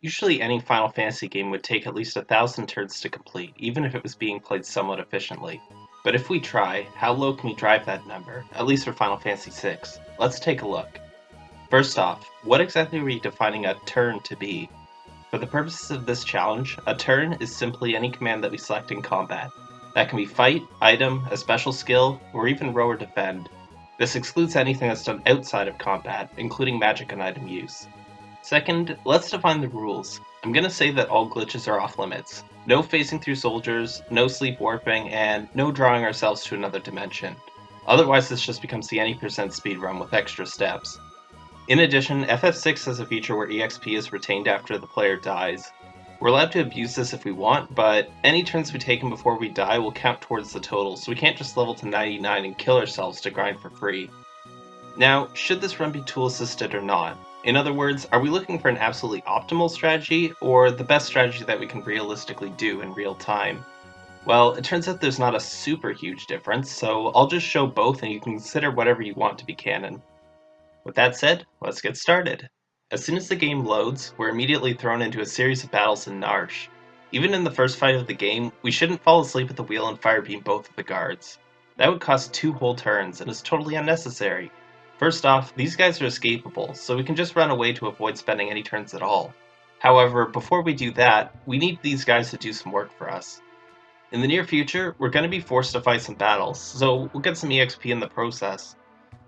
Usually any Final Fantasy game would take at least a thousand turns to complete, even if it was being played somewhat efficiently. But if we try, how low can we drive that number, at least for Final Fantasy VI? Let's take a look. First off, what exactly are we defining a turn to be? For the purposes of this challenge, a turn is simply any command that we select in combat. That can be fight, item, a special skill, or even row or defend. This excludes anything that's done outside of combat, including magic and item use. Second, let's define the rules. I'm gonna say that all glitches are off limits. No phasing through soldiers, no sleep warping, and no drawing ourselves to another dimension. Otherwise this just becomes the any percent speedrun with extra steps. In addition, FF6 has a feature where EXP is retained after the player dies. We're allowed to abuse this if we want, but any turns we take before we die will count towards the total, so we can't just level to 99 and kill ourselves to grind for free. Now, should this run be tool assisted or not? In other words, are we looking for an absolutely optimal strategy, or the best strategy that we can realistically do in real time? Well, it turns out there's not a super huge difference, so I'll just show both and you can consider whatever you want to be canon. With that said, let's get started. As soon as the game loads, we're immediately thrown into a series of battles in Narshe. Even in the first fight of the game, we shouldn't fall asleep at the wheel and firebeam both of the guards. That would cost two whole turns and is totally unnecessary. First off, these guys are escapable, so we can just run away to avoid spending any turns at all. However, before we do that, we need these guys to do some work for us. In the near future, we're going to be forced to fight some battles, so we'll get some EXP in the process.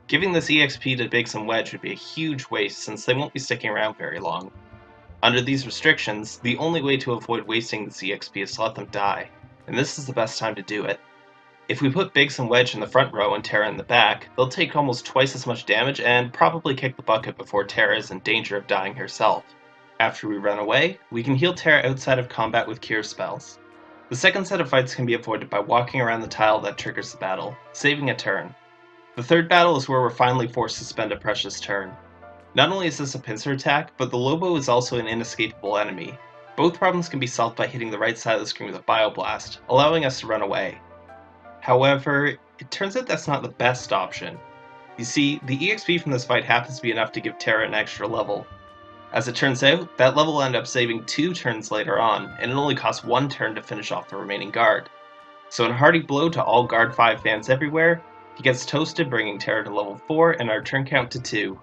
Giving this EXP to Biggs and Wedge would be a huge waste since they won't be sticking around very long. Under these restrictions, the only way to avoid wasting this EXP is to let them die, and this is the best time to do it. If we put Biggs and Wedge in the front row and Terra in the back, they'll take almost twice as much damage and probably kick the bucket before Terra is in danger of dying herself. After we run away, we can heal Terra outside of combat with cure spells. The second set of fights can be avoided by walking around the tile that triggers the battle, saving a turn. The third battle is where we're finally forced to spend a precious turn. Not only is this a pincer attack, but the Lobo is also an inescapable enemy. Both problems can be solved by hitting the right side of the screen with a Bioblast, allowing us to run away. However, it turns out that's not the best option. You see, the EXP from this fight happens to be enough to give Terra an extra level. As it turns out, that level will end up saving two turns later on, and it only costs one turn to finish off the remaining guard. So in a hearty blow to all Guard 5 fans everywhere, he gets toasted bringing Terra to level 4 and our turn count to 2.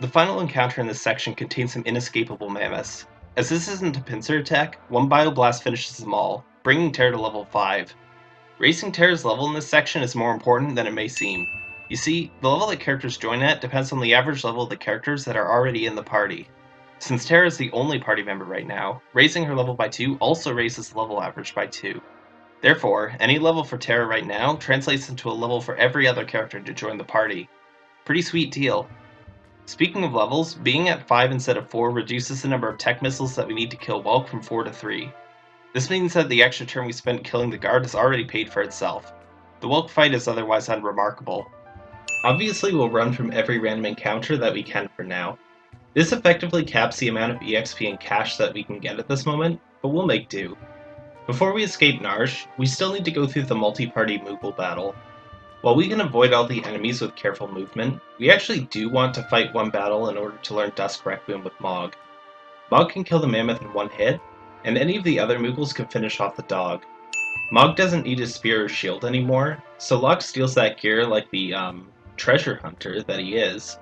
The final encounter in this section contains some inescapable mammoths. As this isn't a pincer attack, one Bioblast finishes them all, bringing Terra to level 5. Racing Terra's level in this section is more important than it may seem. You see, the level that characters join at depends on the average level of the characters that are already in the party. Since Terra is the only party member right now, raising her level by 2 also raises the level average by 2. Therefore, any level for Terra right now translates into a level for every other character to join the party. Pretty sweet deal. Speaking of levels, being at 5 instead of 4 reduces the number of tech missiles that we need to kill Whelk from 4 to 3. This means that the extra turn we spent killing the guard has already paid for itself. The Whelk fight is otherwise unremarkable. Obviously we'll run from every random encounter that we can for now. This effectively caps the amount of EXP and cash that we can get at this moment, but we'll make do. Before we escape Narshe, we still need to go through the multi-party Moogle battle. While we can avoid all the enemies with careful movement, we actually do want to fight one battle in order to learn Dusk Requiem with Mog. Mog can kill the mammoth in one hit, and any of the other Moogles can finish off the dog. Mog doesn't need his spear or shield anymore, so Locke steals that gear like the um, treasure hunter that he is.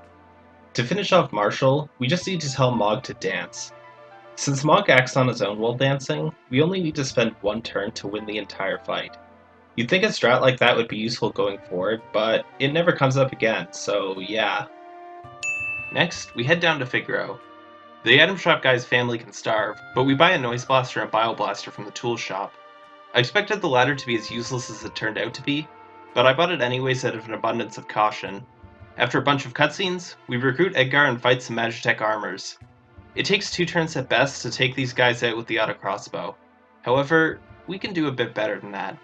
To finish off Marshal, we just need to tell Mog to dance. Since Mog acts on his own while dancing, we only need to spend one turn to win the entire fight. You'd think a strat like that would be useful going forward, but it never comes up again, so yeah. Next, we head down to Figaro, the item shop guy's family can starve, but we buy a noise blaster and bioblaster from the tool shop. I expected the latter to be as useless as it turned out to be, but I bought it anyways out of an abundance of caution. After a bunch of cutscenes, we recruit Edgar and fight some Magitech armors. It takes two turns at best to take these guys out with the auto crossbow. However, we can do a bit better than that.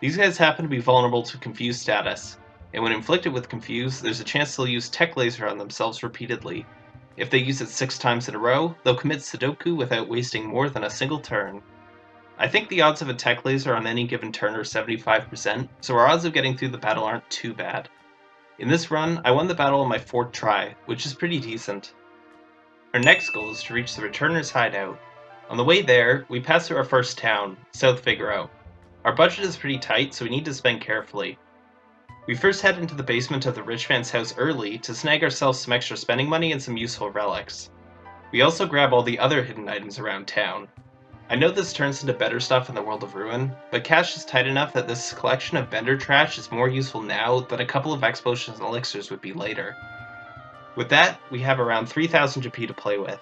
These guys happen to be vulnerable to Confuse status, and when inflicted with Confuse, there's a chance they'll use Tech Laser on themselves repeatedly, if they use it six times in a row, they'll commit Sudoku without wasting more than a single turn. I think the odds of a tech laser on any given turn are 75%, so our odds of getting through the battle aren't too bad. In this run, I won the battle on my fourth try, which is pretty decent. Our next goal is to reach the Returner's hideout. On the way there, we pass through our first town, South Figaro. Our budget is pretty tight, so we need to spend carefully. We first head into the basement of the rich man's house early to snag ourselves some extra spending money and some useful relics. We also grab all the other hidden items around town. I know this turns into better stuff in the world of Ruin, but cash is tight enough that this collection of vendor trash is more useful now than a couple of X potions and elixirs would be later. With that, we have around 3000 GP to play with.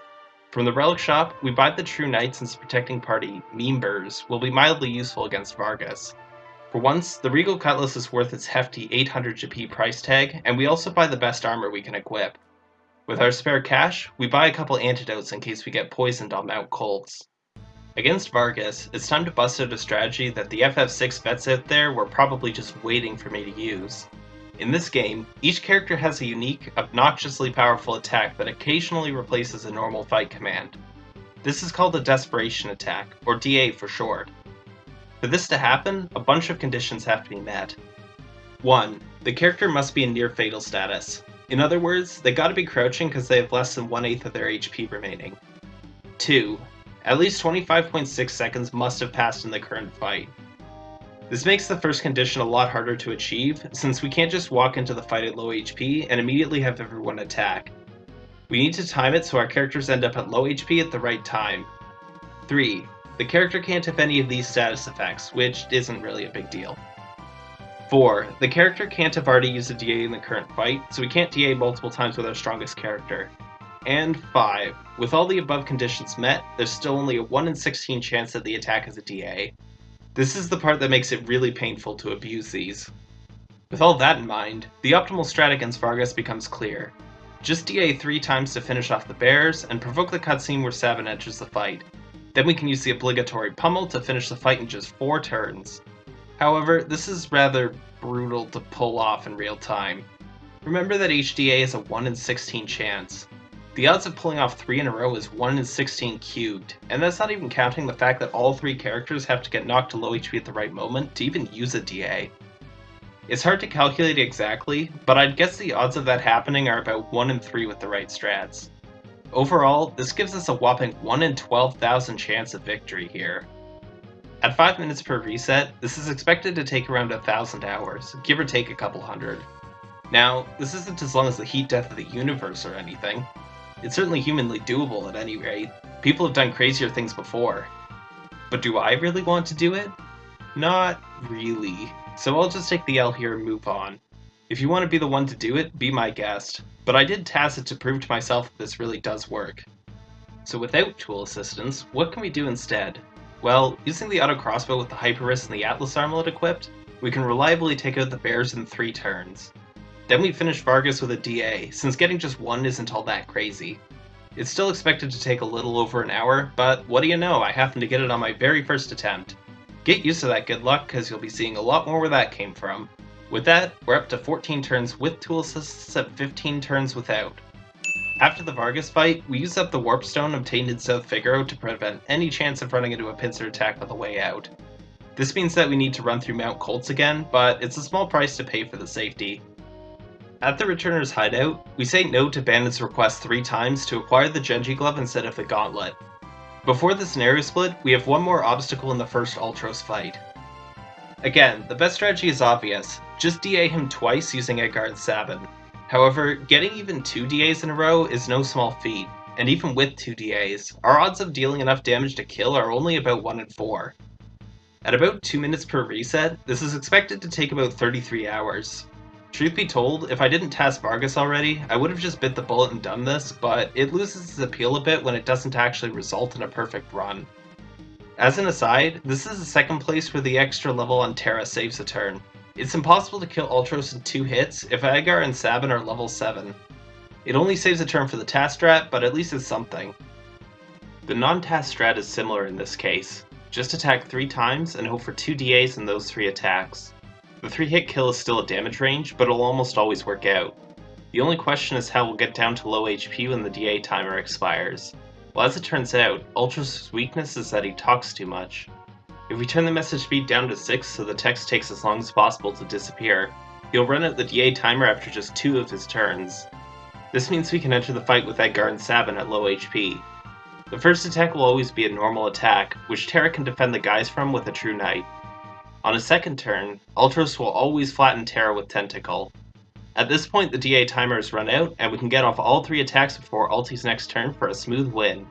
From the relic shop, we buy the True Knight since protecting party, Members, will be mildly useful against Vargas. For once, the Regal Cutlass is worth its hefty 800 GP price tag, and we also buy the best armor we can equip. With our spare cash, we buy a couple antidotes in case we get poisoned on Mount Koltz. Against Vargas, it's time to bust out a strategy that the FF6 vets out there were probably just waiting for me to use. In this game, each character has a unique, obnoxiously powerful attack that occasionally replaces a normal fight command. This is called a Desperation Attack, or DA for short. For this to happen, a bunch of conditions have to be met. 1. The character must be in near fatal status. In other words, they gotta be crouching because they have less than 1 8th of their HP remaining. 2. At least 25.6 seconds must have passed in the current fight. This makes the first condition a lot harder to achieve, since we can't just walk into the fight at low HP and immediately have everyone attack. We need to time it so our characters end up at low HP at the right time. 3. The character can't have any of these status effects, which isn't really a big deal. 4. The character can't have already used a DA in the current fight, so we can't DA multiple times with our strongest character. And 5. With all the above conditions met, there's still only a 1 in 16 chance that the attack is a DA, this is the part that makes it really painful to abuse these. With all that in mind, the optimal strat against Vargas becomes clear. Just DA 3 times to finish off the bears, and provoke the cutscene where Sabin enters the fight. Then we can use the obligatory pummel to finish the fight in just 4 turns. However, this is rather brutal to pull off in real time. Remember that HDA is a 1 in 16 chance. The odds of pulling off 3 in a row is 1 in 16 cubed, and that's not even counting the fact that all 3 characters have to get knocked to low HP at the right moment to even use a DA. It's hard to calculate exactly, but I'd guess the odds of that happening are about 1 in 3 with the right strats. Overall, this gives us a whopping 1 in 12,000 chance of victory here. At 5 minutes per reset, this is expected to take around 1,000 hours, give or take a couple hundred. Now, this isn't as long as the heat death of the universe or anything, it's certainly humanly doable at any rate. People have done crazier things before. But do I really want to do it? Not really. So I'll just take the L here and move on. If you want to be the one to do it, be my guest. But I did Tacet to prove to myself that this really does work. So without tool assistance, what can we do instead? Well, using the auto crossbow with the Hyper Wrist and the Atlas armlet equipped, we can reliably take out the bears in three turns. Then we finish Vargas with a DA, since getting just one isn't all that crazy. It's still expected to take a little over an hour, but what do you know, I happened to get it on my very first attempt. Get used to that good luck, because you'll be seeing a lot more where that came from. With that, we're up to 14 turns with tool assists and 15 turns without. After the Vargas fight, we use up the Warp Stone obtained in South Figaro to prevent any chance of running into a pincer attack on the way out. This means that we need to run through Mount Koltz again, but it's a small price to pay for the safety. At the Returner's hideout, we say no to Bandit's request three times to acquire the Genji Glove instead of the Gauntlet. Before the scenario split, we have one more obstacle in the first Ultros fight. Again, the best strategy is obvious, just DA him twice using Edgar and Sabin. However, getting even two DAs in a row is no small feat, and even with two DAs, our odds of dealing enough damage to kill are only about 1 in 4. At about 2 minutes per reset, this is expected to take about 33 hours, Truth be told, if I didn't TAS Vargas already, I would have just bit the bullet and done this, but it loses its appeal a bit when it doesn't actually result in a perfect run. As an aside, this is the second place where the extra level on Terra saves a turn. It's impossible to kill Ultros in two hits if Edgar and Sabin are level 7. It only saves a turn for the TAS strat, but at least it's something. The non-TAS strat is similar in this case. Just attack 3 times and hope for 2 DAs in those 3 attacks. The 3 hit kill is still a damage range, but it'll almost always work out. The only question is how we'll get down to low HP when the DA timer expires. Well, as it turns out, Ultros' weakness is that he talks too much. If we turn the message speed down to 6 so the text takes as long as possible to disappear, he'll run out the DA timer after just two of his turns. This means we can enter the fight with Edgar and Sabin at low HP. The first attack will always be a normal attack, which Terra can defend the guys from with a True Knight. On a second turn, Ultros will always flatten Terra with Tentacle. At this point the DA timer is run out, and we can get off all three attacks before Ulti's next turn for a smooth win.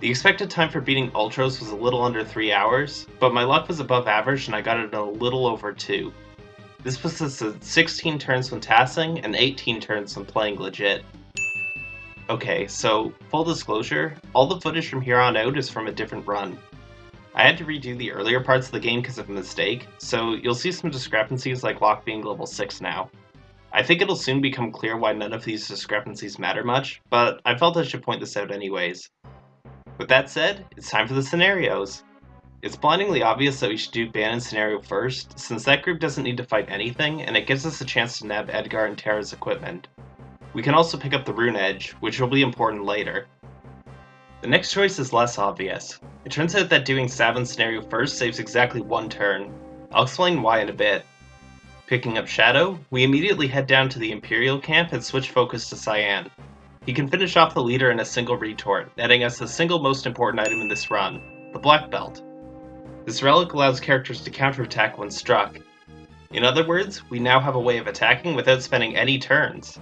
The expected time for beating Ultros was a little under 3 hours, but my luck was above average and I got it in a little over 2. This puts us at 16 turns when TASing and 18 turns when playing legit. Okay, so, full disclosure, all the footage from here on out is from a different run. I had to redo the earlier parts of the game because of a mistake, so you'll see some discrepancies like Locke being level 6 now. I think it'll soon become clear why none of these discrepancies matter much, but I felt I should point this out anyways. With that said, it's time for the scenarios. It's blindingly obvious that we should do Banon scenario first, since that group doesn't need to fight anything, and it gives us a chance to nab Edgar and Terra's equipment. We can also pick up the Rune Edge, which will be important later. The next choice is less obvious. It turns out that doing Sabin's scenario first saves exactly one turn. I'll explain why in a bit. Picking up Shadow, we immediately head down to the Imperial camp and switch focus to Cyan. He can finish off the leader in a single retort, netting us the single most important item in this run, the Black Belt. This relic allows characters to counterattack when struck. In other words, we now have a way of attacking without spending any turns.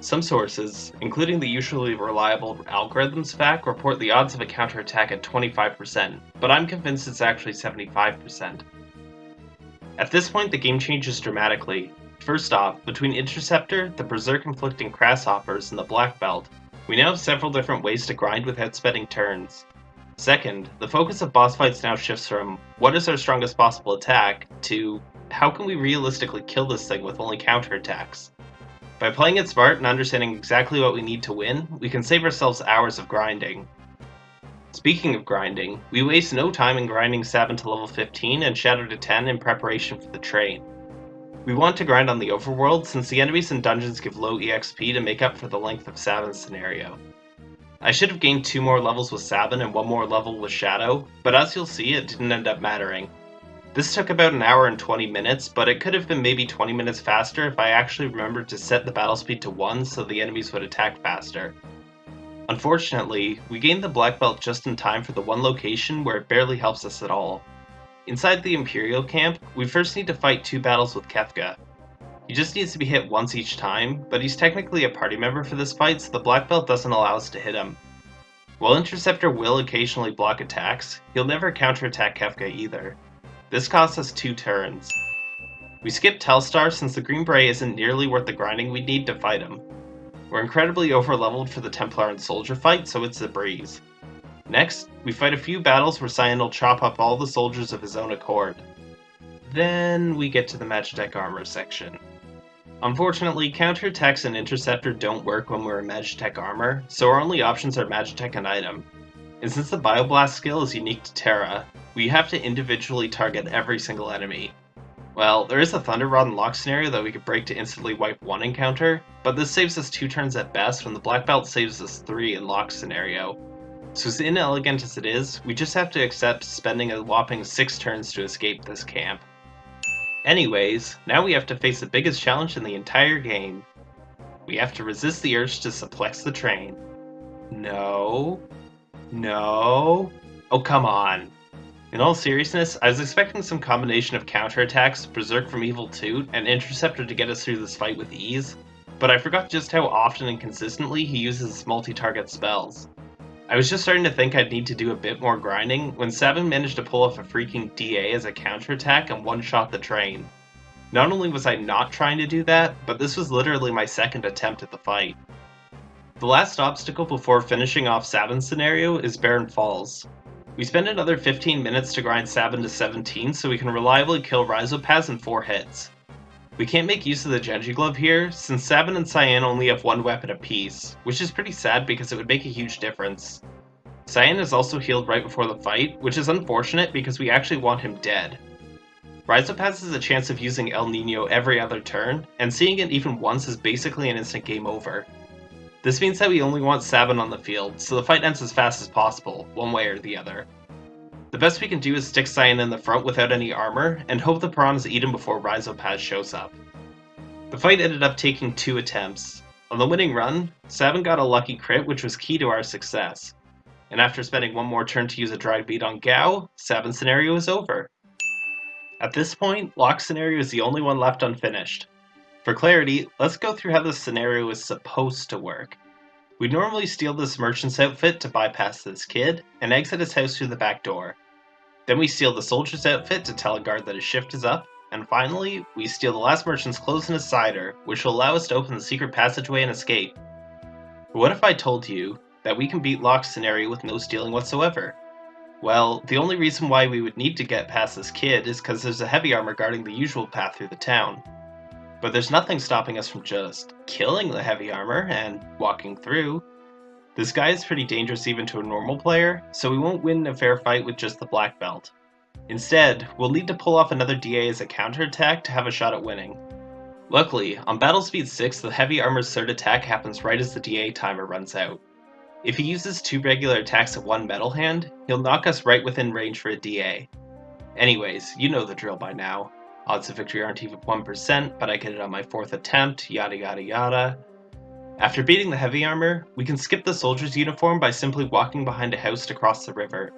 Some sources, including the usually reliable Algorithms FAQ, report the odds of a counterattack at 25%, but I'm convinced it's actually 75%. At this point the game changes dramatically, First off, between Interceptor, the Berserk Inflicting Grasshoppers, and the Black Belt, we now have several different ways to grind without spending turns. Second, the focus of boss fights now shifts from what is our strongest possible attack to how can we realistically kill this thing with only counterattacks. By playing it smart and understanding exactly what we need to win, we can save ourselves hours of grinding. Speaking of grinding, we waste no time in grinding Sabin to level 15 and Shadow to 10 in preparation for the train. We want to grind on the overworld since the enemies in dungeons give low EXP to make up for the length of Sabin's scenario. I should have gained two more levels with Sabin and one more level with Shadow, but as you'll see it didn't end up mattering. This took about an hour and 20 minutes, but it could have been maybe 20 minutes faster if I actually remembered to set the battle speed to 1 so the enemies would attack faster. Unfortunately, we gained the black belt just in time for the one location where it barely helps us at all. Inside the Imperial camp, we first need to fight two battles with Kefka. He just needs to be hit once each time, but he's technically a party member for this fight, so the Black Belt doesn't allow us to hit him. While Interceptor will occasionally block attacks, he'll never counterattack Kefka either. This costs us two turns. We skip Telstar since the Green Beret isn't nearly worth the grinding we need to fight him. We're incredibly overleveled for the Templar and Soldier fight, so it's a breeze. Next, we fight a few battles where Cyan will chop up all the soldiers of his own accord. Then we get to the Magitech armor section. Unfortunately, counterattacks and Interceptor don't work when we're in Magitech armor, so our only options are Magitech and item. And since the Bioblast skill is unique to Terra, we have to individually target every single enemy. Well, there is a Thunder Rod and Locke scenario that we could break to instantly wipe one encounter, but this saves us two turns at best when the Black Belt saves us three in Locke scenario, so as inelegant as it is, we just have to accept spending a whopping 6 turns to escape this camp. Anyways, now we have to face the biggest challenge in the entire game. We have to resist the urge to suplex the train. No. No. Oh, come on. In all seriousness, I was expecting some combination of counterattacks, Berserk from Evil 2, and Interceptor to get us through this fight with ease, but I forgot just how often and consistently he uses multi-target spells. I was just starting to think I'd need to do a bit more grinding when Sabin managed to pull off a freaking DA as a counterattack and one-shot the train. Not only was I not trying to do that, but this was literally my second attempt at the fight. The last obstacle before finishing off Sabin's scenario is Barren Falls. We spend another 15 minutes to grind Sabin to 17 so we can reliably kill Rizopas in 4 hits. We can't make use of the Genji Glove here, since Sabin and Cyan only have one weapon apiece, which is pretty sad because it would make a huge difference. Cyan is also healed right before the fight, which is unfortunate because we actually want him dead. Rizopas has a chance of using El Nino every other turn, and seeing it even once is basically an instant game over. This means that we only want Sabin on the field, so the fight ends as fast as possible, one way or the other. The best we can do is stick Cyan in the front without any armor, and hope the piranhas eat him before Rizopas shows up. The fight ended up taking two attempts. On the winning run, Sabin got a lucky crit which was key to our success. And after spending one more turn to use a dried meat on Gau, Sabin's scenario is over. At this point, Locke's scenario is the only one left unfinished. For clarity, let's go through how this scenario is supposed to work. We normally steal this merchant's outfit to bypass this kid, and exit his house through the back door. Then we steal the soldier's outfit to tell a guard that his shift is up, and finally, we steal the last merchant's clothes and his cider, which will allow us to open the secret passageway and escape. But what if I told you that we can beat Locke's scenario with no stealing whatsoever? Well, the only reason why we would need to get past this kid is because there's a heavy armor guarding the usual path through the town. But there's nothing stopping us from just killing the heavy armor and walking through. This guy is pretty dangerous even to a normal player, so we won't win a fair fight with just the black belt. Instead, we'll need to pull off another DA as a counterattack to have a shot at winning. Luckily, on Battle Speed 6 the heavy armor's third attack happens right as the DA timer runs out. If he uses two regular attacks at one metal hand, he'll knock us right within range for a DA. Anyways, you know the drill by now. Odds of victory aren't even 1%, but I get it on my fourth attempt, yada yada yada. After beating the heavy armor, we can skip the soldier's uniform by simply walking behind a house to cross the river.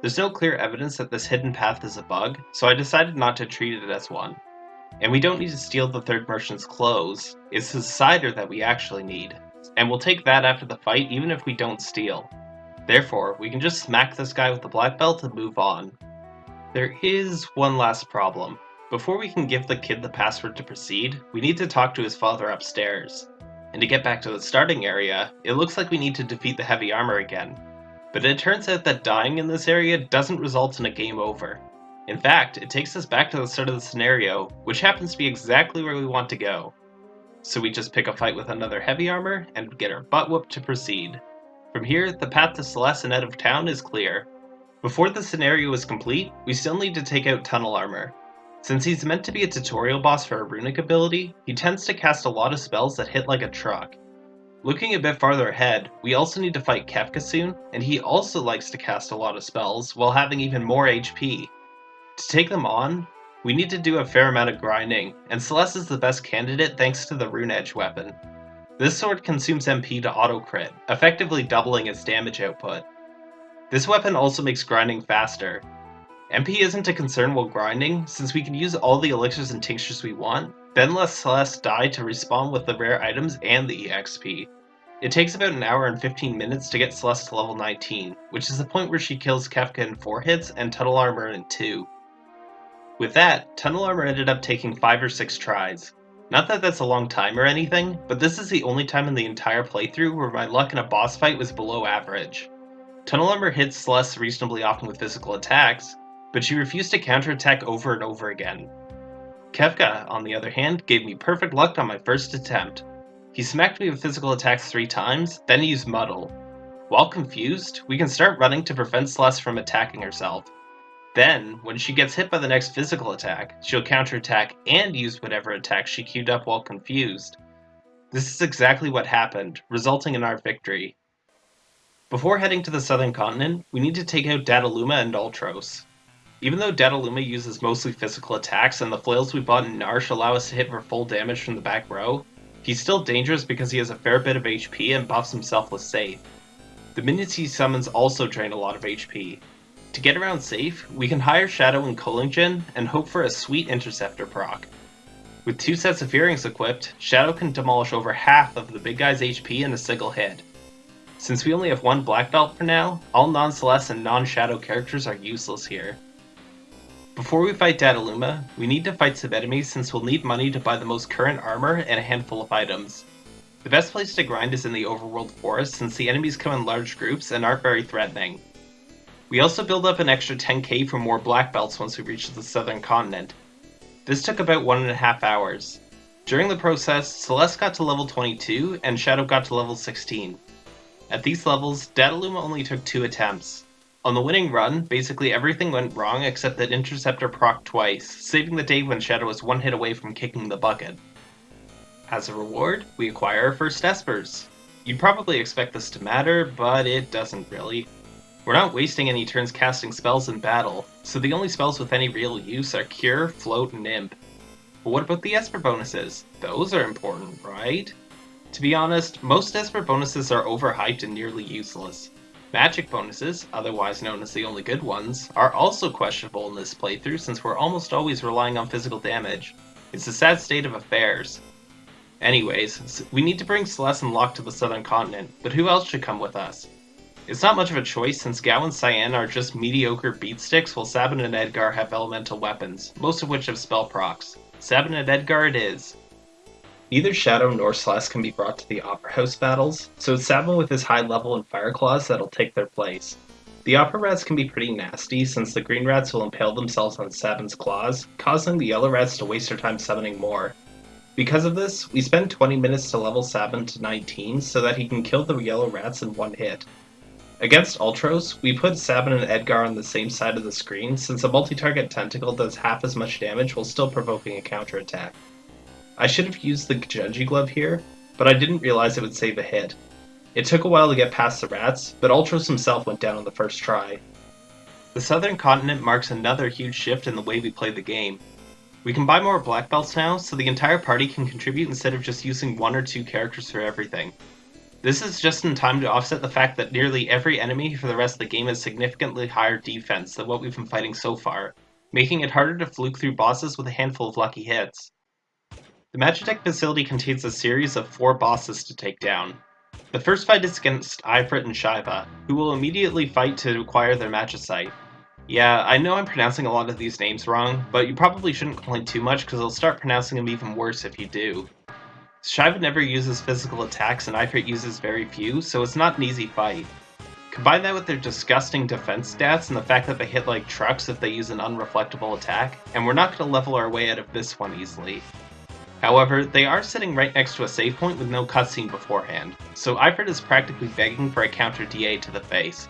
There's no clear evidence that this hidden path is a bug, so I decided not to treat it as one. And we don't need to steal the third merchant's clothes, it's his cider that we actually need. And we'll take that after the fight even if we don't steal. Therefore, we can just smack this guy with the black belt and move on. There is one last problem. Before we can give the kid the password to proceed, we need to talk to his father upstairs. And to get back to the starting area, it looks like we need to defeat the heavy armor again. But it turns out that dying in this area doesn't result in a game over. In fact, it takes us back to the start of the scenario, which happens to be exactly where we want to go. So we just pick a fight with another heavy armor and get our butt whooped to proceed. From here, the path to Celes and out of town is clear. Before the scenario is complete, we still need to take out Tunnel Armor, since he's meant to be a tutorial boss for a runic ability, he tends to cast a lot of spells that hit like a truck. Looking a bit farther ahead, we also need to fight Kefka soon, and he also likes to cast a lot of spells while having even more HP. To take them on, we need to do a fair amount of grinding, and Celes is the best candidate thanks to the Rune Edge weapon. This sword consumes MP to auto crit, effectively doubling its damage output. This weapon also makes grinding faster, MP isn't a concern while grinding, since we can use all the elixirs and tinctures we want, then let Celes die to respawn with the rare items and the EXP. It takes about an hour and 15 minutes to get Celes to level 19, which is the point where she kills Kefka in 4 hits and Tunnel Armor in 2. With that, Tunnel Armor ended up taking 5 or 6 tries. Not that that's a long time or anything, but this is the only time in the entire playthrough where my luck in a boss fight was below average. Tunnel Armor hits Celes reasonably often with physical attacks, but she refused to counterattack over and over again. Kefka, on the other hand, gave me perfect luck on my first attempt. He smacked me with physical attacks three times, then he used Muddle. While confused, we can start running to prevent Celes from attacking herself. Then, when she gets hit by the next physical attack, she'll counterattack and use whatever attack she queued up while confused. This is exactly what happened, resulting in our victory. Before heading to the southern continent, we need to take out Dadaluma and Ultros. Even though Dadaluma uses mostly physical attacks and the flails we bought in Narshe allow us to hit for full damage from the back row, he's still dangerous because he has a fair bit of HP and buffs himself with Safe. The minions he summons also drain a lot of HP. To get around Safe, we can hire Shadow and Kohlingen and hope for a sweet Interceptor proc. With two sets of earrings equipped, Shadow can demolish over half of the big guy's HP in a single hit. Since we only have one black belt for now, all non-Celes and non-Shadow characters are useless here. Before we fight Dadaluma, we need to fight some enemies since we'll need money to buy the most current armor and a handful of items. The best place to grind is in the overworld forest since the enemies come in large groups and aren't very threatening. We also build up an extra 10k for more black belts once we reach the southern continent. This took about one and a half hours. During the process, Celes got to level 22 and Shadow got to level 16. At these levels, Dadaluma only took two attempts. On the winning run, basically everything went wrong except that Interceptor proc twice, saving the day when Shadow was one hit away from kicking the bucket. As a reward, we acquire our first Espers. You'd probably expect this to matter, but it doesn't really. We're not wasting any turns casting spells in battle, so the only spells with any real use are Cure, Float, and Imp. But what about the Esper bonuses? Those are important, right? To be honest, most Desperate bonuses are overhyped and nearly useless. Magic bonuses, otherwise known as the only good ones, are also questionable in this playthrough since we're almost always relying on physical damage. It's a sad state of affairs. Anyways, we need to bring Celes and Locke to the southern continent, but who else should come with us? It's not much of a choice since Gau and Cyan are just mediocre beatsticks while Sabin and Edgar have elemental weapons, most of which have spell procs. Sabin and Edgar it is. Neither Shadow nor Celes can be brought to the Opera House battles, so it's Sabin with his high level and Fire Claws that'll take their place. The Opera Rats can be pretty nasty since the Green Rats will impale themselves on Sabin's claws, causing the Yellow Rats to waste their time summoning more. Because of this, we spend 20 minutes to level Sabin to 19 so that he can kill the Yellow Rats in one hit. Against Ultros, we put Sabin and Edgar on the same side of the screen since a multi-target tentacle does half as much damage while still provoking a counterattack. I should have used the Genji glove here, but I didn't realize it would save a hit. It took a while to get past the rats, but Ultros himself went down on the first try. The southern continent marks another huge shift in the way we play the game. We can buy more black belts now, so the entire party can contribute instead of just using one or two characters for everything. This is just in time to offset the fact that nearly every enemy for the rest of the game has significantly higher defense than what we've been fighting so far, making it harder to fluke through bosses with a handful of lucky hits. The Magitech facility contains a series of four bosses to take down. The first fight is against Ifrit and Shiva, who will immediately fight to acquire their Magicite. Yeah, I know I'm pronouncing a lot of these names wrong, but you probably shouldn't complain too much because I'll start pronouncing them even worse if you do. Shiva never uses physical attacks and Ifrit uses very few, so it's not an easy fight. Combine that with their disgusting defense stats and the fact that they hit like trucks if they use an unreflectable attack, and we're not going to level our way out of this one easily. However, they are sitting right next to a save point with no cutscene beforehand, so Ifrit is practically begging for a counter DA to the face.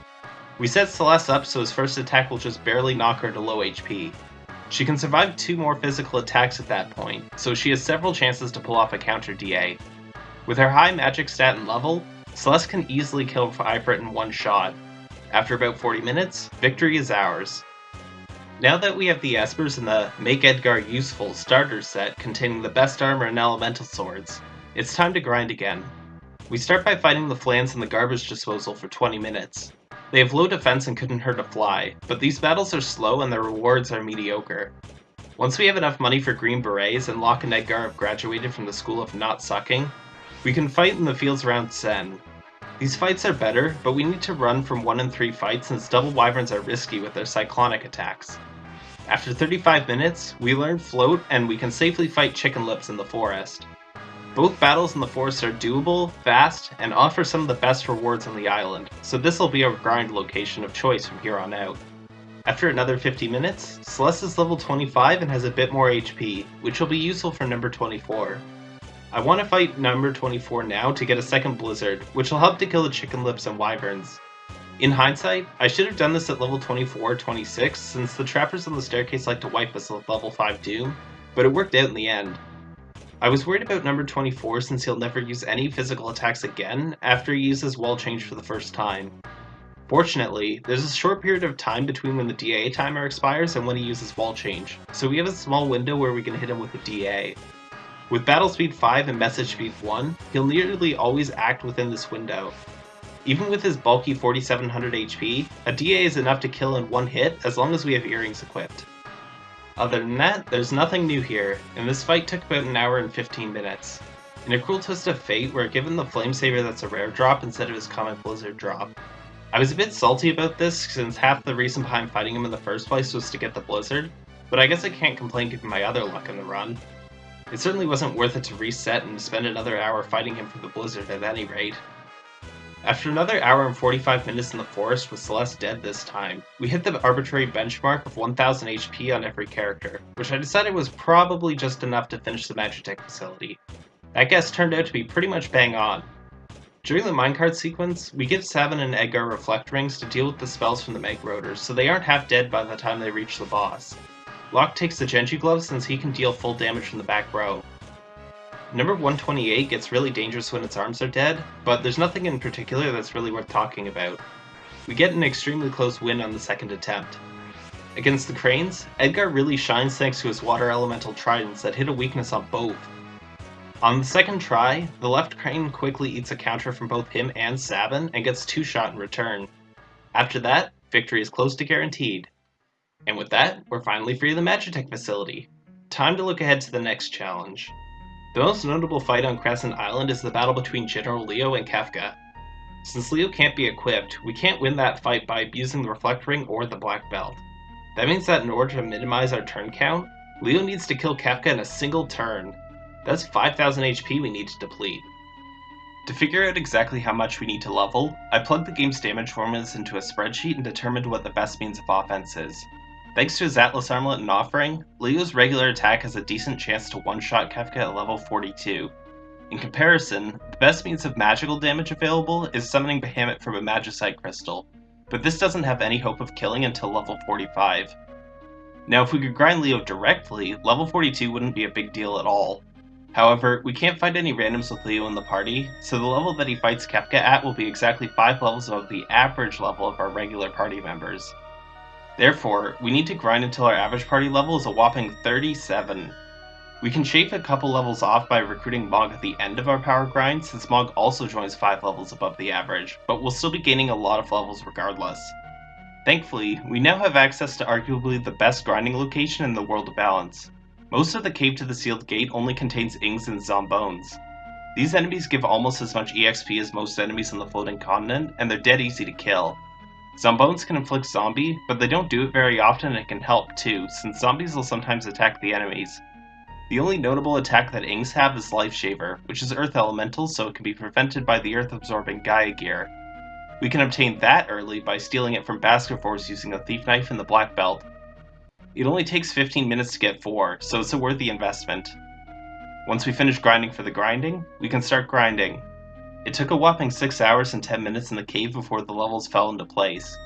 We set Celes up so his first attack will just barely knock her to low HP. She can survive two more physical attacks at that point, so she has several chances to pull off a counter DA. With her high magic stat and level, Celes can easily kill Ifrit in one shot. After about 40 minutes, victory is ours. Now that we have the Espers and the Make Edgar Useful starter set containing the best armor and elemental swords, it's time to grind again. We start by fighting the Flans in the garbage disposal for 20 minutes. They have low defense and couldn't hurt a fly, but these battles are slow and their rewards are mediocre. Once we have enough money for Green Berets and Locke and Edgar have graduated from the school of not sucking, we can fight in the fields around Tzen. These fights are better, but we need to run from 1 in 3 fights since double wyverns are risky with their cyclonic attacks. After 35 minutes, we learn Float and we can safely fight Chicken Lips in the forest. Both battles in the forest are doable, fast, and offer some of the best rewards on the island, so this will be our grind location of choice from here on out. After another 50 minutes, Celes is level 25 and has a bit more HP, which will be useful for number 24. I want to fight number 24 now to get a second Blizzard, which will help to kill the Chicken Lips and Wyverns. In hindsight, I should have done this at level 24 or 26, since the trappers on the staircase like to wipe us with level 5 Doom, but it worked out in the end. I was worried about number 24 since he'll never use any physical attacks again after he uses wall change for the first time. Fortunately, there's a short period of time between when the DA timer expires and when he uses wall change, so we have a small window where we can hit him with a DA. With battle speed 5 and message speed 1, he'll nearly always act within this window. Even with his bulky 4700 HP, a DA is enough to kill in one hit as long as we have earrings equipped. Other than that, there's nothing new here, and this fight took about an hour and 15 minutes. In a cruel twist of fate, we're given the Flame Saber that's a rare drop instead of his common Blizzard drop. I was a bit salty about this, since half the reason behind fighting him in the first place was to get the Blizzard, but I guess I can't complain given my other luck in the run. It certainly wasn't worth it to reset and spend another hour fighting him for the blizzard at any rate. After another hour and 45 minutes in the forest with Celes dead this time, we hit the arbitrary benchmark of 1000 HP on every character, which I decided was probably just enough to finish the Magitech facility. That guess turned out to be pretty much bang on. During the minecart sequence, we give Sabin and Edgar reflect rings to deal with the spells from the Mag Roaders, so they aren't half dead by the time they reach the boss. Locke takes the Genji glove since he can deal full damage from the back row. Number 128 gets really dangerous when its arms are dead, but there's nothing in particular that's really worth talking about. We get an extremely close win on the second attempt. Against the Cranes, Edgar really shines thanks to his water elemental tridents that hit a weakness on both. On the second try, the left crane quickly eats a counter from both him and Sabin and gets two shot in return. After that, victory is close to guaranteed. And with that, we're finally free of the Magitech facility. Time to look ahead to the next challenge. The most notable fight on Crescent Island is the battle between General Leo and Kefka. Since Leo can't be equipped, we can't win that fight by abusing the Reflect Ring or the Black Belt. That means that in order to minimize our turn count, Leo needs to kill Kefka in a single turn. That's 5000 HP we need to deplete. To figure out exactly how much we need to level, I plugged the game's damage formulas into a spreadsheet and determined what the best means of offense is. Thanks to his Atlas Armlet and offering, Leo's regular attack has a decent chance to one-shot Kefka at level 42. In comparison, the best means of magical damage available is summoning Bahamut from a Magicite Crystal, but this doesn't have any hope of killing until level 45. Now if we could grind Leo directly, level 42 wouldn't be a big deal at all, However, we can't find any randoms with Leo in the party, so the level that he fights Kefka at will be exactly 5 levels above the average level of our regular party members. Therefore, we need to grind until our average party level is a whopping 37. We can shave a couple levels off by recruiting Mog at the end of our power grind, since Mog also joins 5 levels above the average, but we'll still be gaining a lot of levels regardless. Thankfully, we now have access to arguably the best grinding location in the World of Balance. Most of the Cave to the Sealed Gate only contains Ings and Zombones. These enemies give almost as much EXP as most enemies on the floating continent, and they're dead easy to kill. Zombones can inflict zombie, but they don't do it very often and it can help too, since zombies will sometimes attack the enemies. The only notable attack that Ings have is Life Shaver, which is Earth Elemental so it can be prevented by the Earth Absorbing Gaia gear. We can obtain that early by stealing it from Basket Force using a Thief Knife and the Black Belt, it only takes 15 minutes to get 4, so it's a worthy investment. Once we finish grinding for the grinding, we can start grinding. It took a whopping 6 hours and 10 minutes in the cave before the levels fell into place.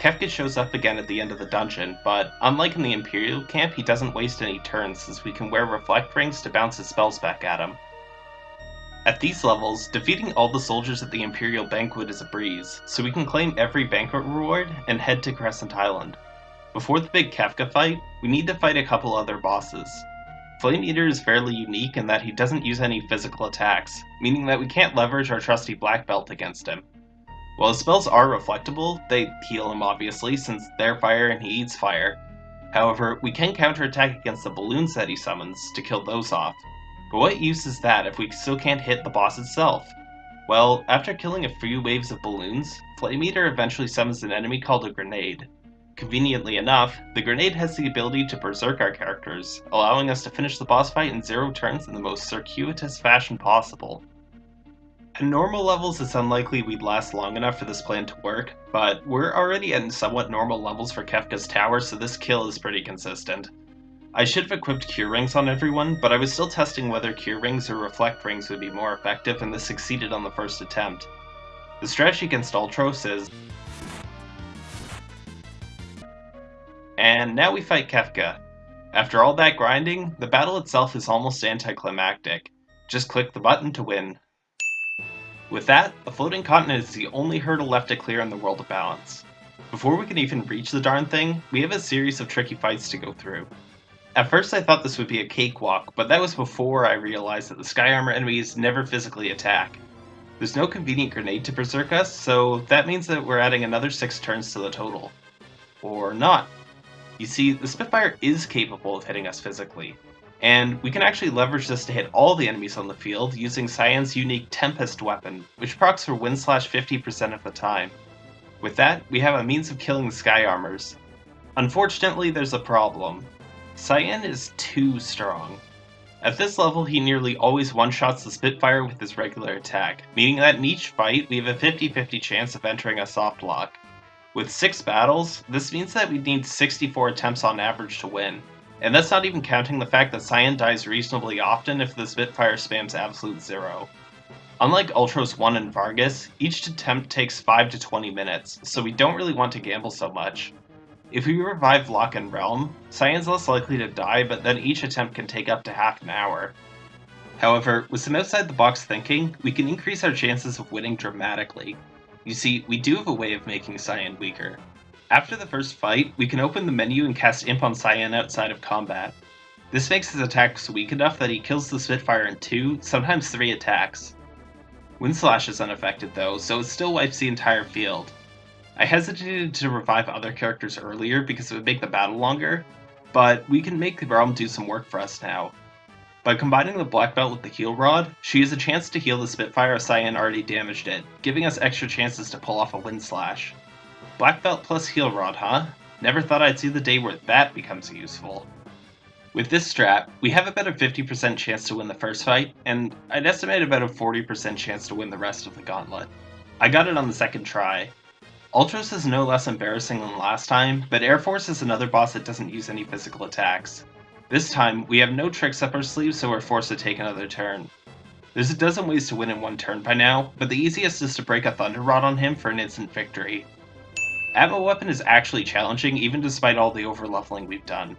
Kefka shows up again at the end of the dungeon, but unlike in the Imperial camp, he doesn't waste any turns since we can wear Reflect Rings to bounce his spells back at him. At these levels, defeating all the soldiers at the Imperial Banquet is a breeze, so we can claim every banquet reward and head to Crescent Island. Before the big Kefka fight, we need to fight a couple other bosses. Flame Eater is fairly unique in that he doesn't use any physical attacks, meaning that we can't leverage our trusty Black Belt against him. While his spells are reflectable, they heal him obviously, since they're fire and he eats fire. However, we can counterattack against the balloons that he summons to kill those off. But what use is that if we still can't hit the boss itself? Well, after killing a few waves of balloons, Flame Eater eventually summons an enemy called a grenade, Conveniently enough, the grenade has the ability to berserk our characters, allowing us to finish the boss fight in zero turns in the most circuitous fashion possible. At normal levels, it's unlikely we'd last long enough for this plan to work, but we're already at somewhat normal levels for Kefka's tower, so this kill is pretty consistent. I should have equipped Cure Rings on everyone, but I was still testing whether Cure Rings or Reflect Rings would be more effective, and this succeeded on the first attempt. The strategy against Ultros is And now we fight Kefka. After all that grinding, the battle itself is almost anticlimactic. Just click the button to win. With that, the floating continent is the only hurdle left to clear in the world of balance. Before we can even reach the darn thing, we have a series of tricky fights to go through. At first I thought this would be a cakewalk, but that was before I realized that the Sky Armor enemies never physically attack. There's no convenient grenade to berserk us, so that means that we're adding another 6 turns to the total. Or not. You see, the Spitfire is capable of hitting us physically, and we can actually leverage this to hit all the enemies on the field using Cyan's unique Tempest weapon, which procs for wind slash 50% of the time. With that, we have a means of killing the Sky Armors. Unfortunately, there's a problem. Cyan is too strong. At this level, he nearly always one-shots the Spitfire with his regular attack, meaning that in each fight, we have a 50-50 chance of entering a soft lock. With six battles, this means that we need 64 attempts on average to win. And that's not even counting the fact that Cyan dies reasonably often if the Spitfire spams absolute zero. Unlike Ultros 1 and Vargas, each attempt takes 5 to 20 minutes, so we don't really want to gamble so much. If we revive Locke and Relm, Cyan's less likely to die, but then each attempt can take up to half an hour. However, with some outside the box thinking, we can increase our chances of winning dramatically. You see, we do have a way of making Cyan weaker. After the first fight, we can open the menu and cast Imp on Cyan outside of combat. This makes his attacks weak enough that he kills the Spitfire in two, sometimes three attacks. Wind Slash is unaffected though, so it still wipes the entire field. I hesitated to revive other characters earlier because it would make the battle longer, but we can make the Relm do some work for us now. By combining the Black Belt with the Heal Rod, she has a chance to heal the Spitfire if Cyan already damaged it, giving us extra chances to pull off a Wind Slash. Black Belt plus Heal Rod, huh? Never thought I'd see the day where that becomes useful. With this strat, we have about a 50% chance to win the first fight, and I'd estimate about a 40% chance to win the rest of the gauntlet. I got it on the second try. Ultros is no less embarrassing than last time, but Air Force is another boss that doesn't use any physical attacks. This time, we have no tricks up our sleeves, so we're forced to take another turn. There's a dozen ways to win in one turn by now, but the easiest is to break a Thunder Rod on him for an instant victory. Atma Weapon is actually challenging, even despite all the overleveling we've done.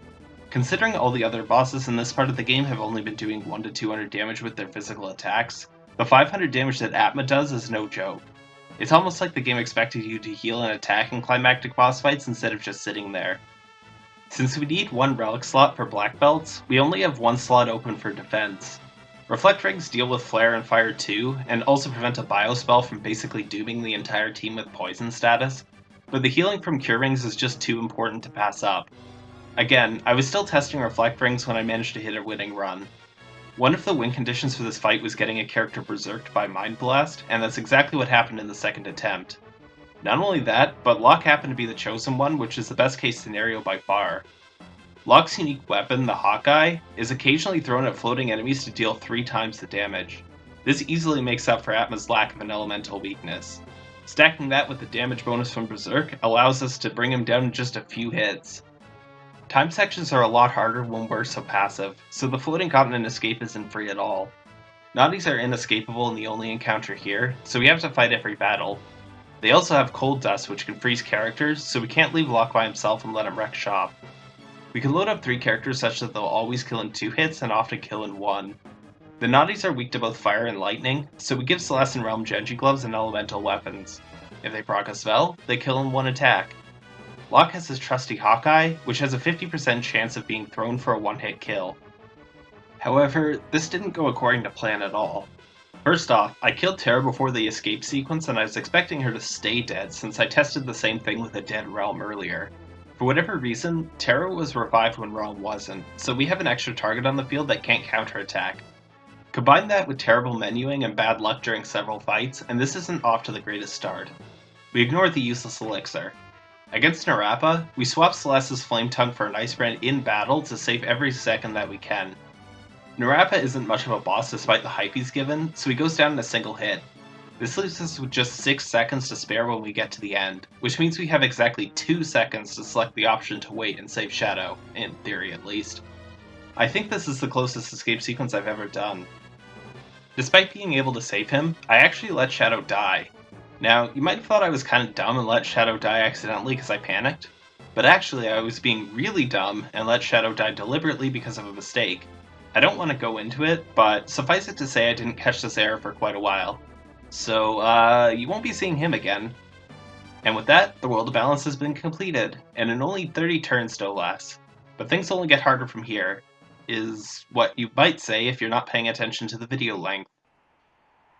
Considering all the other bosses in this part of the game have only been doing 1 to 200 damage with their physical attacks, the 500 damage that Atma does is no joke. It's almost like the game expected you to heal and attack in climactic boss fights instead of just sitting there. Since we need one relic slot for black belts, we only have one slot open for defense. Reflect Rings deal with Flare and Fire too, and also prevent a Biospell from basically dooming the entire team with poison status, but the healing from Cure Rings is just too important to pass up. Again, I was still testing Reflect Rings when I managed to hit a winning run. One of the win conditions for this fight was getting a character berserked by Mind Blast, and that's exactly what happened in the second attempt. Not only that, but Locke happened to be the chosen one, which is the best case scenario by far. Locke's unique weapon, the Hawkeye, is occasionally thrown at floating enemies to deal three times the damage. This easily makes up for Atma's lack of an elemental weakness. Stacking that with the damage bonus from Berserk allows us to bring him down in just a few hits. Time sections are a lot harder when we're so passive, so the floating continent escape isn't free at all. Naughties are inescapable in the only encounter here, so we have to fight every battle, they also have Cold Dust, which can freeze characters, so we can't leave Locke by himself and let him wreck shop. We can load up three characters such that they'll always kill in two hits and often kill in one. The Naughties are weak to both fire and lightning, so we give Celes and Relm Genji gloves and elemental weapons. If they proc a spell, they kill in one attack. Locke has his trusty Hawkeye, which has a 50% chance of being thrown for a one-hit kill. However, this didn't go according to plan at all. First off, I killed Terra before the escape sequence and I was expecting her to stay dead since I tested the same thing with a dead Relm earlier. For whatever reason, Terra was revived when Relm wasn't, so we have an extra target on the field that can't counterattack. Combine that with terrible menuing and bad luck during several fights, and this isn't off to the greatest start. We ignore the useless elixir. Against Nerapa, we swap Celes's Flame Tongue for an Ice Brand in battle to save every second that we can. Nerapa isn't much of a boss despite the hype he's given, so he goes down in a single hit. This leaves us with just 6 seconds to spare when we get to the end, which means we have exactly 2 seconds to select the option to wait and save Shadow, in theory at least. I think this is the closest escape sequence I've ever done. Despite being able to save him, I actually let Shadow die. Now, you might have thought I was kind of dumb and let Shadow die accidentally because I panicked, but actually I was being really dumb and let Shadow die deliberately because of a mistake. I don't want to go into it, but suffice it to say I didn't catch this error for quite a while. So, uh, you won't be seeing him again. And with that, the World of Balance has been completed, and in only 30 turns no less. But things only get harder from here, is what you might say if you're not paying attention to the video length.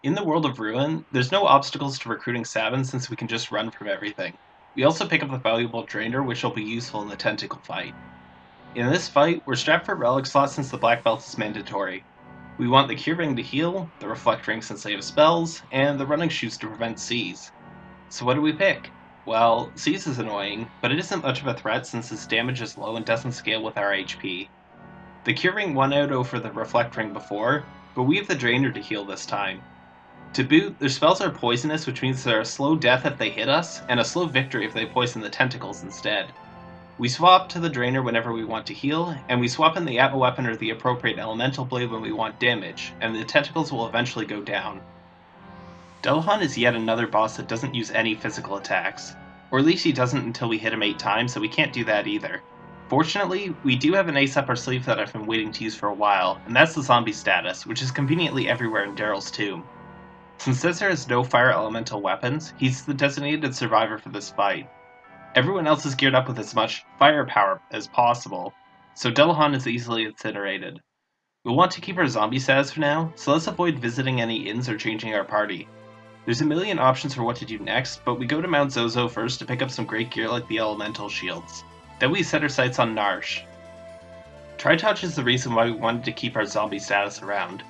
In the world of Ruin, there's no obstacles to recruiting Sabin since we can just run from everything. We also pick up the valuable Drainer, which will be useful in the Tentacle fight. In this fight, we're strapped for relic slots since the black belt is mandatory. We want the Cure Ring to heal, the Reflect Ring since they have spells, and the Running Shoes to prevent Seize. So what do we pick? Well, Seize is annoying, but it isn't much of a threat since its damage is low and doesn't scale with our HP. The Cure Ring won out over the Reflect Ring before, but we have the Drainer to heal this time. To boot, their spells are poisonous, which means they're a slow death if they hit us, and a slow victory if they poison the tentacles instead. We swap to the Drainer whenever we want to heal, and we swap in the Atma weapon or the appropriate Elemental Blade when we want damage, and the tentacles will eventually go down. Dullahan is yet another boss that doesn't use any physical attacks. Or at least he doesn't until we hit him 8 times, so we can't do that either. Fortunately, we do have an ace up our sleeve that I've been waiting to use for a while, and that's the zombie status, which is conveniently everywhere in Daryl's tomb. Since Setzer has no fire elemental weapons, he's the designated survivor for this fight, Everyone else is geared up with as much firepower as possible, so Dullahan is easily incinerated. We'll want to keep our zombie status for now, so let's avoid visiting any inns or changing our party. There's a million options for what to do next, but we go to Mount Zozo first to pick up some great gear like the elemental shields. Then we set our sights on Narshe. Tritouch is the reason why we wanted to keep our zombie status around.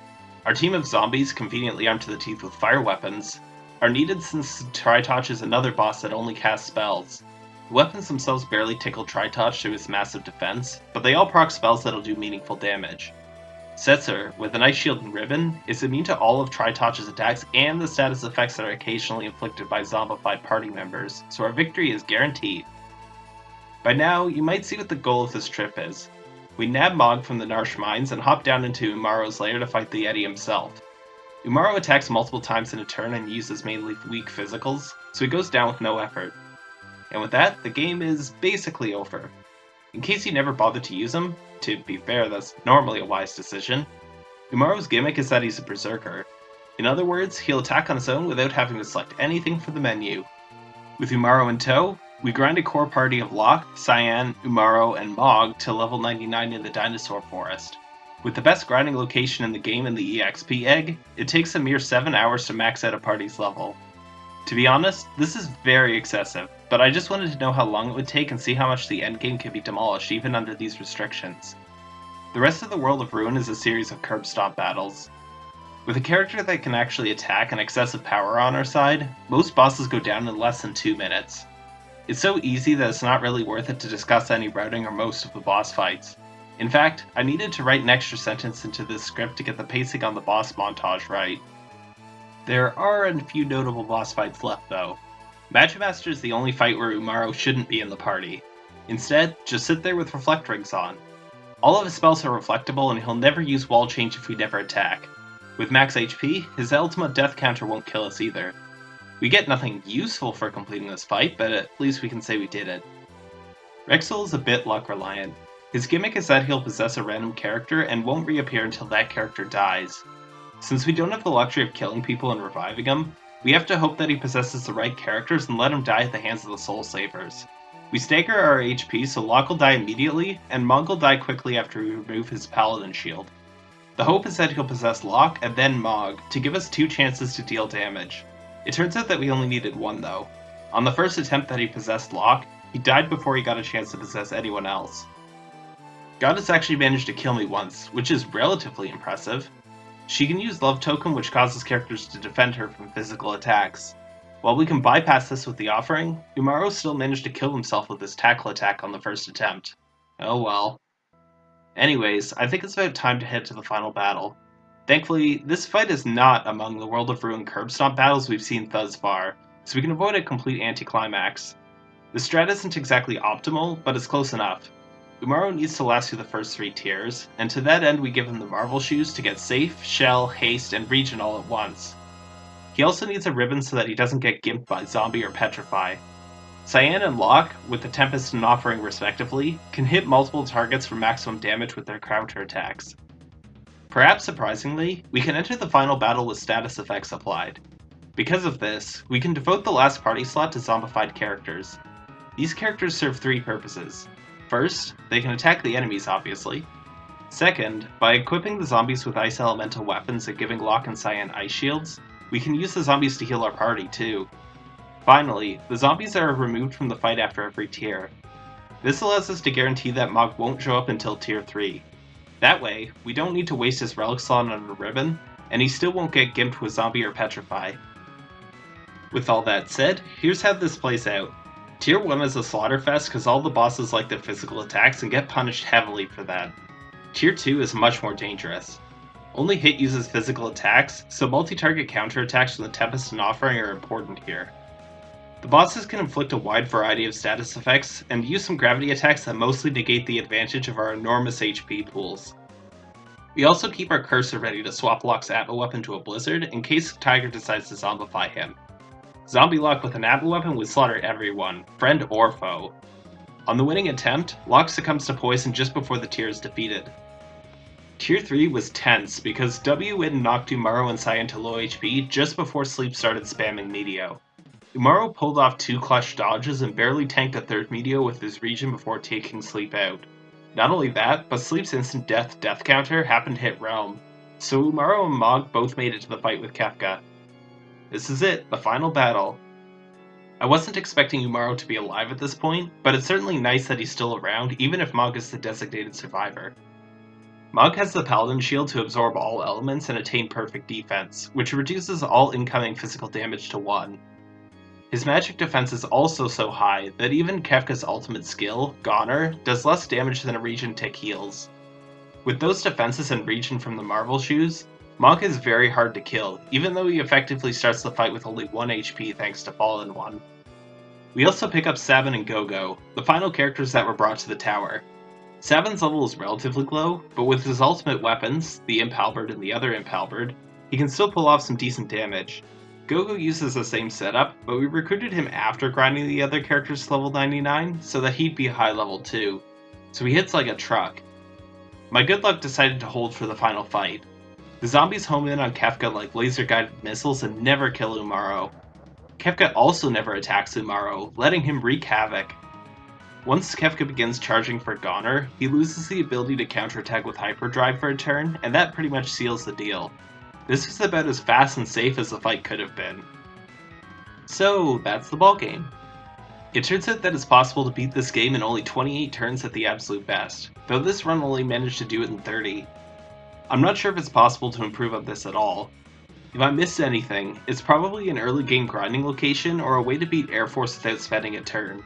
Our team of zombies, conveniently armed to the teeth with fire weapons, are needed since Tritouch is another boss that only casts spells. The weapons themselves barely tickle Tritouch to his massive defense, but they all proc spells that'll do meaningful damage. Setzer, with an Ice Shield and Ribbon, is immune to all of Tritouch's attacks and the status effects that are occasionally inflicted by zombified party members, so our victory is guaranteed. By now, you might see what the goal of this trip is. We nab Mog from the Narshe mines and hop down into Umaro's lair to fight the Yeti himself. Umaro attacks multiple times in a turn and uses mainly weak physicals, so he goes down with no effort. And with that, the game is basically over. In case you never bothered to use him, to be fair, that's normally a wise decision. Umaro's gimmick is that he's a berserker. In other words, he'll attack on his own without having to select anything from the menu. With Umaro in tow, we grind a core party of Locke, Cyan, Umaro, and Mog to level 99 in the Dinosaur Forest. With the best grinding location in the game in the EXP egg, it takes a mere 7 hours to max out a party's level. To be honest, this is very excessive, but I just wanted to know how long it would take and see how much the endgame could be demolished even under these restrictions. The rest of the world of Ruin is a series of curb stop battles. With a character that can actually attack and excessive power on our side, most bosses go down in less than 2 minutes. It's so easy that it's not really worth it to discuss any routing or most of the boss fights. In fact, I needed to write an extra sentence into this script to get the pacing on the boss montage right. There are a few notable boss fights left though. Magic Master is the only fight where Umaro shouldn't be in the party. Instead, just sit there with reflect rings on. All of his spells are reflectable and he'll never use wall change if we never attack. With max HP, his ultimate death counter won't kill us either. We get nothing useful for completing this fight, but at least we can say we did it. Wrexsoul is a bit luck reliant. His gimmick is that he'll possess a random character and won't reappear until that character dies. Since we don't have the luxury of killing people and reviving them, we have to hope that he possesses the right characters and let him die at the hands of the Soul Savers. We stagger our HP so Locke will die immediately, and Mog will die quickly after we remove his Paladin shield. The hope is that he'll possess Locke and then Mog to give us two chances to deal damage. It turns out that we only needed one though. On the first attempt that he possessed Locke, he died before he got a chance to possess anyone else. Goddess actually managed to kill me once, which is relatively impressive. She can use Love Token, which causes characters to defend her from physical attacks. While we can bypass this with the offering, Umaro still managed to kill himself with his tackle attack on the first attempt. Oh well. Anyways, I think it's about time to head to the final battle. Thankfully, this fight is not among the World of Ruin curb stomp battles we've seen thus far, so we can avoid a complete anticlimax. The strat isn't exactly optimal, but it's close enough. Umaro needs to last through the first three tiers, and to that end we give him the Marvel Shoes to get Safe, Shell, Haste, and Regen all at once. He also needs a ribbon so that he doesn't get gimped by Zombie or Petrify. Cyan and Locke, with the Tempest and Offering respectively, can hit multiple targets for maximum damage with their counter attacks. Perhaps surprisingly, we can enter the final battle with status effects applied. Because of this, we can devote the last party slot to zombified characters. These characters serve three purposes. First, they can attack the enemies, obviously. Second, by equipping the zombies with ice elemental weapons and giving Locke and Cyan ice shields, we can use the zombies to heal our party too. Finally, the zombies are removed from the fight after every tier. This allows us to guarantee that Mog won't show up until tier 3. That way, we don't need to waste his relic slot on a ribbon, and he still won't get gimped with zombie or petrify. With all that said, here's how this plays out. Tier 1 is a slaughterfest because all the bosses like their physical attacks and get punished heavily for that. Tier 2 is much more dangerous. Only hit uses physical attacks, so multi-target counterattacks from the Tempest and Offering are important here. The bosses can inflict a wide variety of status effects, and use some gravity attacks that mostly negate the advantage of our enormous HP pools. We also keep our cursor ready to swap Locke's Atma weapon to a Blizzard in case Tiger decides to zombify him. Zombie Locke with an Atma weapon would slaughter everyone, friend or foe. On the winning attempt, Locke succumbs to poison just before the tier is defeated. Tier 3 was tense because W-Win knocked Umaro and Cyan to low HP just before Sleep started spamming Meteo. Umaro pulled off two clutch dodges and barely tanked a third Meteo with his regen before taking Sleep out. Not only that, but Sleep's instant death death counter happened to hit Relm, so Umaro and Mog both made it to the fight with Kefka. This is it, the final battle. I wasn't expecting Umaro to be alive at this point, but it's certainly nice that he's still around, even if Mog is the designated survivor. Mog has the Paladin Shield to absorb all elements and attain perfect defense, which reduces all incoming physical damage to 1. His magic defense is also so high that even Kefka's ultimate skill, Goner, does less damage than a regen tick heals. With those defenses and regen from the Marvel Shoes, Mog is very hard to kill, even though he effectively starts the fight with only 1 HP thanks to Fallen One. We also pick up Sabin and Gogo, the final characters that were brought to the tower, Sabin's level is relatively low, but with his ultimate weapons, the Imp Halberd and the other Imp Halberd, he can still pull off some decent damage. Gogo uses the same setup, but we recruited him after grinding the other characters to level 99, so that he'd be high level too. So he hits like a truck. My good luck decided to hold for the final fight. The zombies home in on Kefka like laser guided missiles and never kill Umaro. Kefka also never attacks Umaro, letting him wreak havoc. Once Kefka begins charging for Goner, he loses the ability to counterattack with Hyperdrive for a turn, and that pretty much seals the deal. This was about as fast and safe as the fight could have been. So, that's the ball game. It turns out that it's possible to beat this game in only 28 turns at the absolute best, though this run only managed to do it in 30. I'm not sure if it's possible to improve on this at all. If I missed anything, it's probably an early game grinding location or a way to beat Air Force without spending a turn.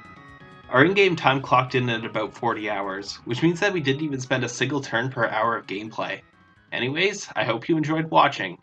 Our in-game time clocked in at about 40 hours, which means that we didn't even spend a single turn per hour of gameplay. Anyways, I hope you enjoyed watching.